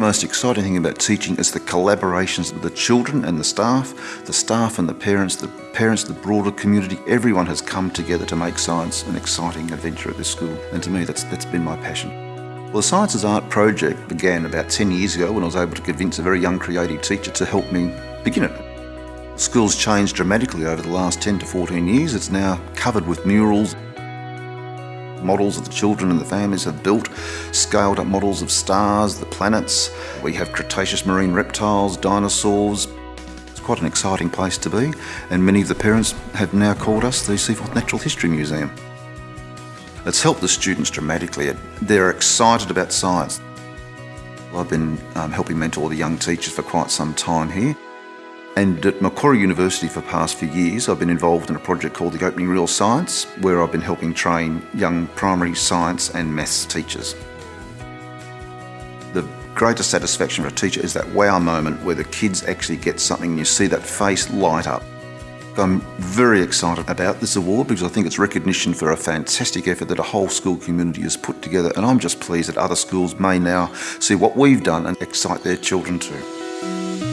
most exciting thing about teaching is the collaborations of the children and the staff, the staff and the parents, the parents, the broader community. Everyone has come together to make science an exciting adventure at this school. And to me, that's, that's been my passion. Well, the Science as Art project began about 10 years ago when I was able to convince a very young creative teacher to help me begin it. School's changed dramatically over the last 10 to 14 years. It's now covered with murals, models that the children and the families have built, scaled up models of stars, the planets. We have Cretaceous marine reptiles, dinosaurs. It's quite an exciting place to be and many of the parents have now called us the Seaforth Natural History Museum. It's helped the students dramatically. They're excited about science. I've been um, helping mentor the young teachers for quite some time here. And at Macquarie University for the past few years, I've been involved in a project called the Opening Real Science, where I've been helping train young primary science and maths teachers. The greatest satisfaction for a teacher is that wow moment where the kids actually get something and you see that face light up. I'm very excited about this award because I think it's recognition for a fantastic effort that a whole school community has put together and I'm just pleased that other schools may now see what we've done and excite their children too.